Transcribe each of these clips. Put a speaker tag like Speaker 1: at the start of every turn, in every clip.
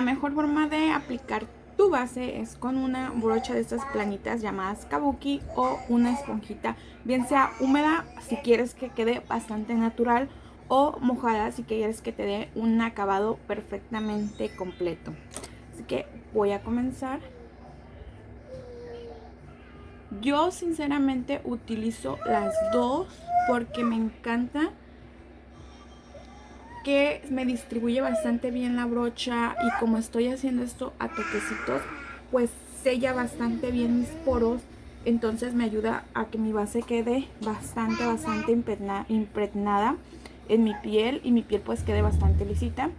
Speaker 1: La mejor forma de aplicar tu base es con una brocha de estas planitas llamadas kabuki o una esponjita, bien sea húmeda si quieres que quede bastante natural o mojada si quieres que te dé un acabado perfectamente completo. Así que voy a comenzar. Yo sinceramente utilizo las dos porque me encanta que me distribuye bastante bien la brocha y como estoy haciendo esto a toquecitos, pues sella bastante bien mis poros. Entonces me ayuda a que mi base quede bastante, bastante impregnada en mi piel y mi piel pues quede bastante lisita.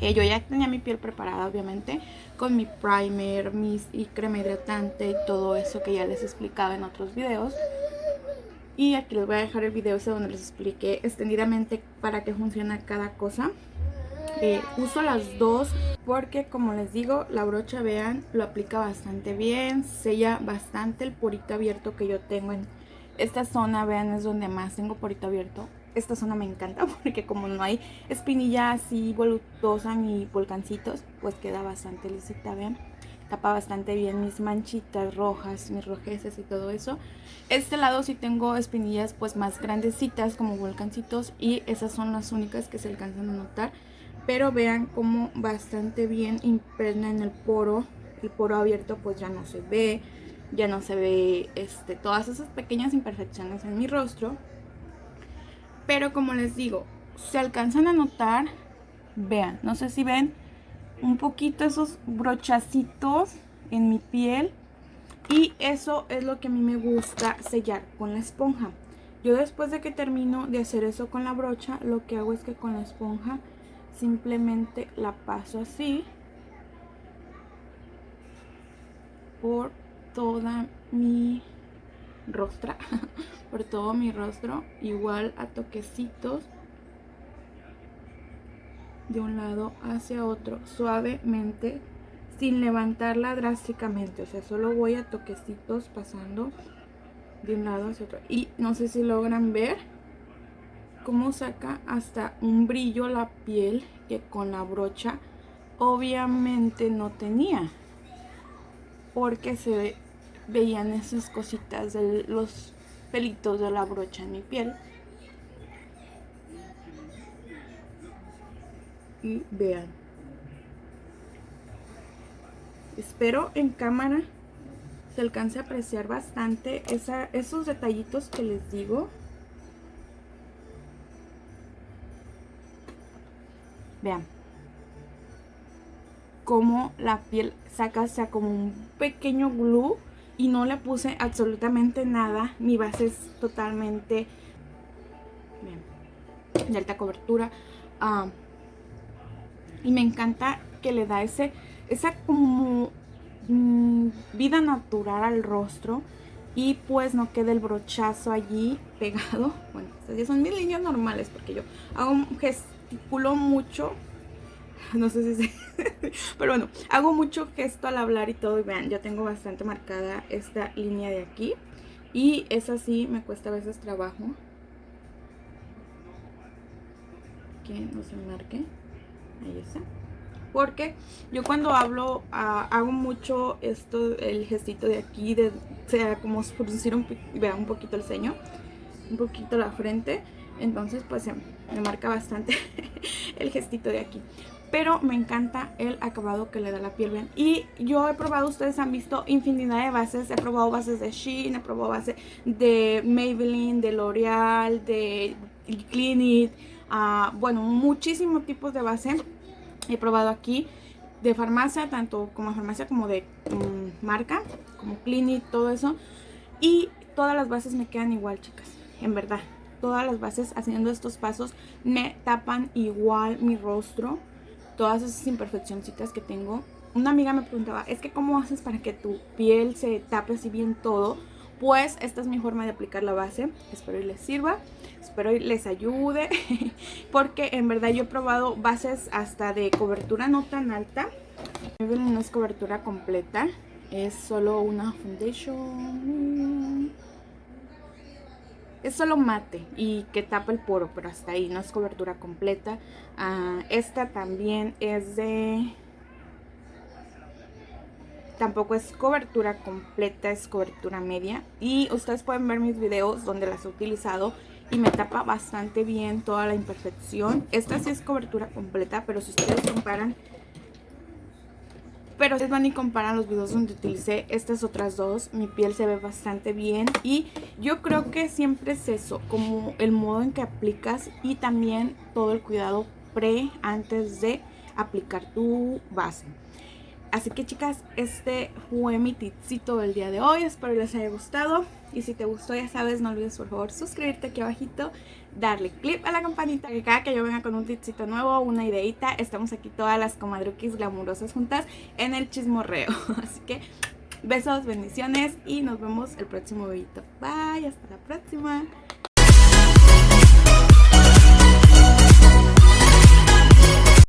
Speaker 1: Eh, yo ya tenía mi piel preparada obviamente con mi primer, mis y crema hidratante y todo eso que ya les he explicado en otros videos. Y aquí les voy a dejar el video ese donde les expliqué extendidamente para qué funciona cada cosa. Eh, uso las dos porque como les digo la brocha vean lo aplica bastante bien sella bastante el porito abierto que yo tengo en esta zona vean es donde más tengo porito abierto esta zona me encanta porque como no hay espinilla así voluptuosa ni volcancitos pues queda bastante lisita vean tapa bastante bien mis manchitas rojas, mis rojeces y todo eso. Este lado sí tengo espinillas pues más grandecitas como volcancitos y esas son las únicas que se alcanzan a notar. Pero vean cómo bastante bien impregna en el poro. El poro abierto pues ya no se ve, ya no se ve este, todas esas pequeñas imperfecciones en mi rostro. Pero como les digo, se alcanzan a notar, vean, no sé si ven, un poquito esos brochacitos en mi piel y eso es lo que a mí me gusta sellar con la esponja. Yo después de que termino de hacer eso con la brocha, lo que hago es que con la esponja simplemente la paso así por toda mi rostra, por todo mi rostro, igual a toquecitos de un lado hacia otro suavemente sin levantarla drásticamente. O sea solo voy a toquecitos pasando de un lado hacia otro. Y no sé si logran ver cómo saca hasta un brillo la piel que con la brocha obviamente no tenía porque se veían esas cositas de los pelitos de la brocha en mi piel y vean. Espero en cámara se alcance a apreciar bastante esa, esos detallitos que les digo. Vean. Como la piel saca sea como un pequeño glue y no le puse absolutamente nada. Mi base es totalmente de alta cobertura. Ah, y me encanta que le da ese, esa como mm, vida natural al rostro y pues no quede el brochazo allí pegado. Bueno, estas ya son mis líneas normales porque yo hago gesticulo mucho. No sé si se... Pero bueno, hago mucho gesto al hablar y todo. Y vean, yo tengo bastante marcada esta línea de aquí. Y esa sí me cuesta a veces trabajo. Que no se marque. Ahí está. Porque yo cuando hablo ah, hago mucho esto, el gestito de aquí, de, sea como producir un, vean un poquito el ceño, un poquito la frente. Entonces pues me marca bastante el gestito de aquí. Pero me encanta el acabado que le da la piel. Y yo he probado, ustedes han visto infinidad de bases. He probado bases de Shein, he probado bases de Maybelline, de L'Oreal, de Clinique bueno, muchísimos tipos de base he probado aquí de farmacia, tanto como farmacia como de mm, marca, como Clinic, todo eso. Y todas las bases me quedan igual, chicas, en verdad. Todas las bases haciendo estos pasos me tapan igual mi rostro. Todas esas imperfeccioncitas que tengo. Una amiga me preguntaba, es que cómo haces para que tu piel se tape así bien todo pues esta es mi forma de aplicar la base. Espero y les sirva, espero y les ayude, porque en verdad yo he probado bases hasta de cobertura no tan alta. No es cobertura completa, es solo una foundation. Es solo mate y que tapa el poro, pero hasta ahí, no es cobertura completa. Ah, esta también es de tampoco es cobertura completa, es cobertura media. Y ustedes pueden ver mis videos donde las he utilizado y me tapa bastante bien toda la imperfección. Esta sí es cobertura completa, pero si ustedes comparan pero ustedes van y comparan los videos donde utilicé estas otras dos, mi piel se ve bastante bien y yo creo que siempre es eso, como el modo en que aplicas y también todo el cuidado pre antes de aplicar tu base. Así que chicas, este fue mi tipcito del día de hoy. Espero les haya gustado. Y si te gustó, ya sabes, no olvides por favor suscribirte aquí abajito, darle clip a la campanita, que cada que yo venga con un tipcito nuevo, una ideita, estamos aquí todas las comadruquis glamurosas juntas en el chismorreo. Así que besos, bendiciones y nos vemos el próximo videito. Bye, hasta la próxima.